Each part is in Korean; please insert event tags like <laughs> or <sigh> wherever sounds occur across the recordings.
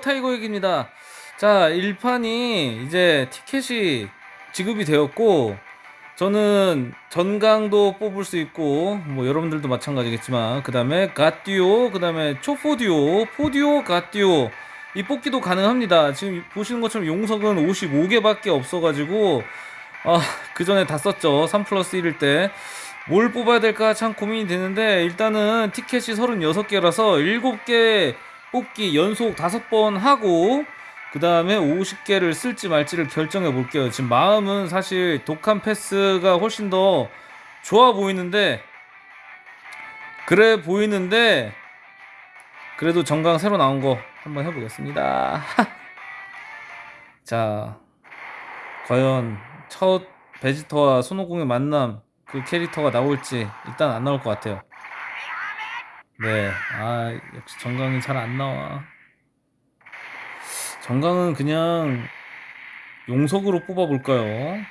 타이거 얘기입니다. 자, 일판이 이제 티켓이 지급이 되었고, 저는 전강도 뽑을 수 있고, 뭐 여러분들도 마찬가지겠지만, 그 다음에 갓듀오, 그 다음에 초포듀오, 포듀오, 갓듀오, 이 뽑기도 가능합니다. 지금 보시는 것처럼 용석은 55개 밖에 없어가지고, 아, 그 전에 다 썼죠. 3 플러스 1일 때. 뭘 뽑아야 될까 참 고민이 되는데, 일단은 티켓이 36개라서 7개 뽑기 연속 5번 하고, 그 다음에 50개를 쓸지 말지를 결정해 볼게요. 지금 마음은 사실 독한 패스가 훨씬 더 좋아 보이는데, 그래 보이는데, 그래도 정강 새로 나온 거 한번 해보겠습니다. <laughs> 자, 과연 첫 베지터와 손오공의 만남 그 캐릭터가 나올지 일단 안 나올 것 같아요. 네, 아 역시 정강이 잘 안 나와. 정강은 그냥 용석으로 뽑아볼까요?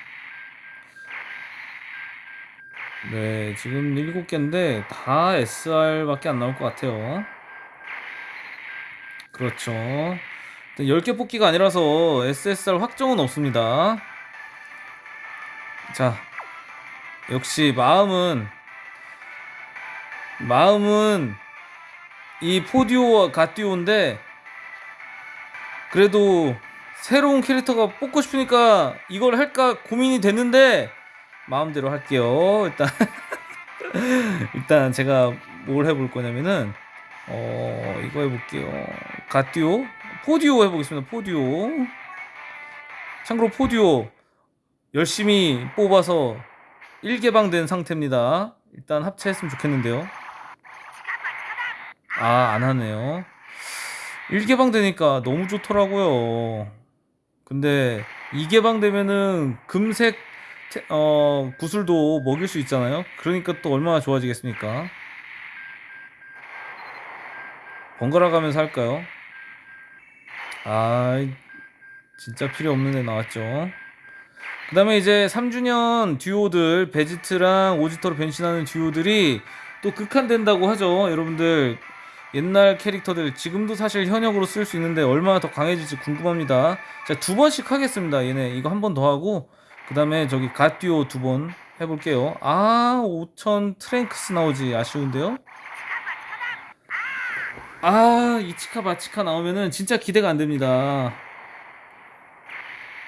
네, 지금 7개인데 다 SR밖에 안 나올 것 같아요. 그렇죠. 10개 뽑기가 아니라서 SSR 확정은 없습니다. 자, 역시 마음은 마음은 이 포디오와 가디오인데 그래도 새로운 캐릭터가 뽑고 싶으니까 이걸 할까 고민이 됐는데 마음대로 할게요. 일단 <laughs> 일단 제가 뭘 해볼 거냐면은 어 이거 해볼게요. 가디오 포디오 해보겠습니다. 포디오 참고로 포디오 열심히 뽑아서 1개방된 상태입니다. 일단 합체했으면 좋겠는데요. 아, 안 하네요. 1개방 되니까 너무 좋더라고요. 근데 2개방 되면은 금색 태- 어, 구슬도 먹일 수 있잖아요. 그러니까 또 얼마나 좋아지겠습니까? 번갈아 가면서 할까요? 아, 진짜 필요 없는 애 나왔죠. 그 다음에 이제 3주년 듀오들, 베지트랑 오지터로 변신하는 듀오들이 또 극한된다고 하죠. 여러분들, 옛날 캐릭터들, 지금도 사실 현역으로 쓸 수 있는데 얼마나 더 강해질지 궁금합니다. 자, 두 번씩 하겠습니다. 얘네. 이거 한 번 더 하고, 그 다음에 저기 갓듀오 두 번 해볼게요. 아, 5000 트랭크스 나오지. 아쉬운데요? 아, 이치카 바치카 나오면은 진짜 기대가 안 됩니다.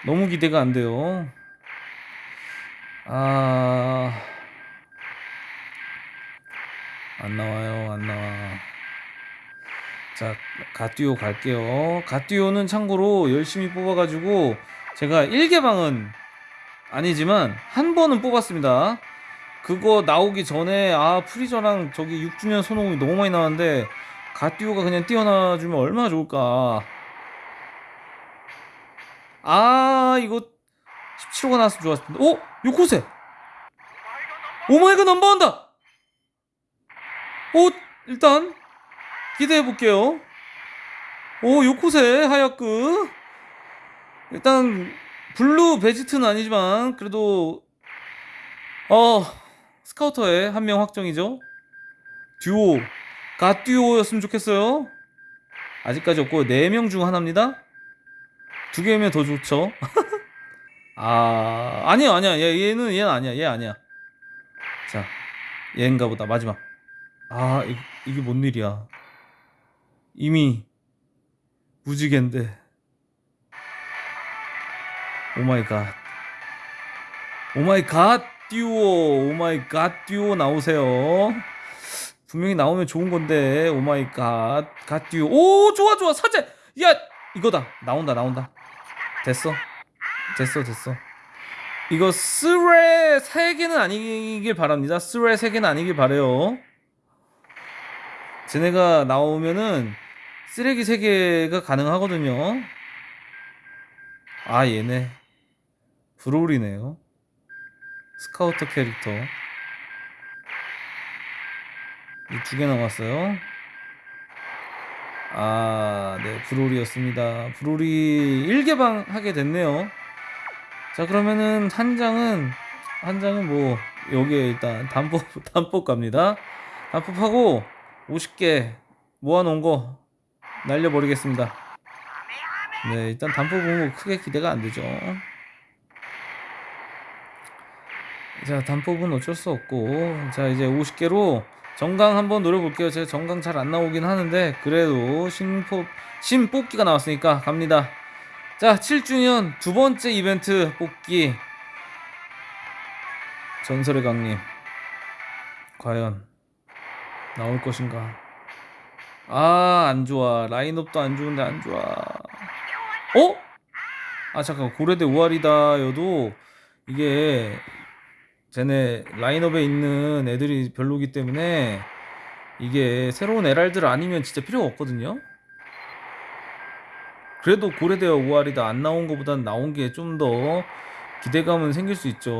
너무 기대가 안 돼요. 아, 안 나와요, 안 나와. 자, 가듀오 갈게요. 가듀오는 참고로 열심히 뽑아가지고 제가 1개방은 아니지만 한 번은 뽑았습니다. 그거 나오기 전에 아 프리저랑 저기 6주년 손오공이 너무 많이 나왔는데 가듀오가 그냥 뛰어나주면 얼마나 좋을까. 아 이거 17호가 나왔으면 좋았을 텐데. 오! 요코세! 오마이갓 넘버한다! 오! 일단 기대해 볼게요. 오 요코세 하야크 일단 블루 베지트는 아니지만 그래도 어 스카우터에 한 명 확정이죠. 듀오 갓듀오였으면 좋겠어요. 아직까지 없고 4명 중 하나입니다. 두 개면 더 좋죠. <laughs> 아 아니야 아니야 얘, 얘는 얘는 아니야 얘 아니야. 자 얘인가 보다 마지막. 아 이, 이게 뭔 일이야. 이미 무지개인데. 오마이 갓. 오마이 갓 듀오. 오마이 갓 듀오 나오세요. 분명히 나오면 좋은 건데. 오마이 갓. 갓 듀오. 오, 좋아 좋아. 사제. 야, 이거다. 나온다 나온다. 됐어. 됐어 됐어. 이거 스레 세 개는 아니길 바랍니다. 스레 세 개는 아니길 바래요. 쟤네가 나오면은 쓰레기 세 개가 가능하거든요. 아 얘네 브롤이네요. 스카우터 캐릭터 이 두 개 남았어요. 아, 네, 브롤이었습니다. 브롤이 1개방 하게 됐네요. 자, 그러면은 한 장은 한 장은 뭐 여기에 일단 단법 단법 <laughs> 갑니다. 단법하고 50개 모아놓은 거 날려버리겠습니다. 네, 일단 단포 보면 크게 기대가 안 되죠. 자, 단폭은 어쩔 수 없고, 자, 이제 50개로 정강 한번 노려볼게요. 제가 정강 잘 안 나오긴 하는데, 그래도 신포, 신 뽑기가 나왔으니까 갑니다. 자, 7주년 두 번째 이벤트 뽑기. 전설의 강림. 과연, 나올 것인가? 아, 안 좋아. 라인업도 안 좋은데 안 좋아. 어? 아, 잠깐. 고래대 우아리다 여도 이게 쟤네 라인업에 있는 애들이 별로기 때문에 이게 새로운 에랄들 아니면 진짜 필요가 없거든요. 그래도 고래대와 우아리다 안 나온 것보단 나온 게 좀 더 기대감은 생길 수 있죠.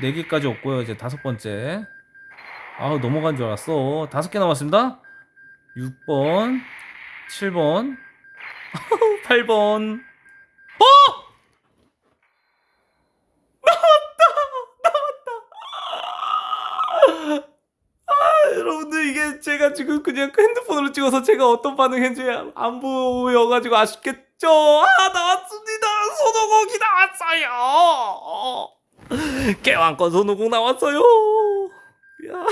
4개까지 없고요. 이제 다섯 번째. 아우 넘어간 줄 알았어. 다섯 개 남았습니다. 6번, 7번, 8번. 여러분들 이게 제가 지금 그냥 핸드폰으로 찍어서 제가 어떤 반응했는지 안 보여가지고 아쉽겠죠? 아 나왔습니다! 손오공이 나왔어요! <laughs> 깨왕권 손오공 나왔어요! 야.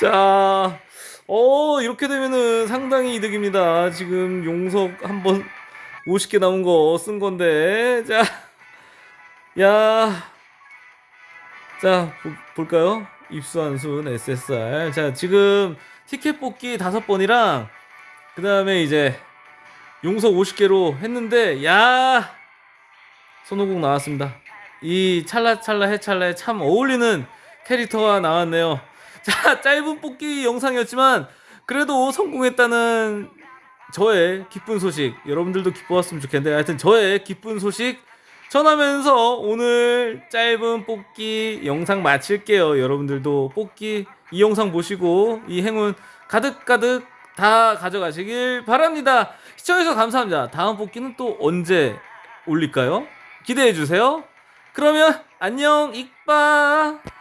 자, 어 이렇게 되면은 상당히 이득입니다 지금 용석 한번 50개 남은 거쓴 건데 자, 야 자, 보- 볼까요? 입수한 순 SSR. 자, 지금 티켓 뽑기 다섯 번이랑 그 다음에 이제 용석 50개로 했는데, 야 손오공 나왔습니다. 이 찰나찰나 해찰나에 참 어울리는 캐릭터가 나왔네요. 자, 짧은 뽑기 영상이었지만 그래도 성공했다는 저의 기쁜 소식 여러분들도 기뻐했으면 좋겠는데 하여튼 저의 기쁜 소식 전하면서 오늘 짧은 뽑기 영상 마칠게요. 여러분들도 뽑기 이 영상 보시고 이 행운 가득가득 다 가져가시길 바랍니다. 시청해주셔서 감사합니다. 다음 뽑기는 또 언제 올릴까요? 기대해주세요. 그러면 안녕, 익바!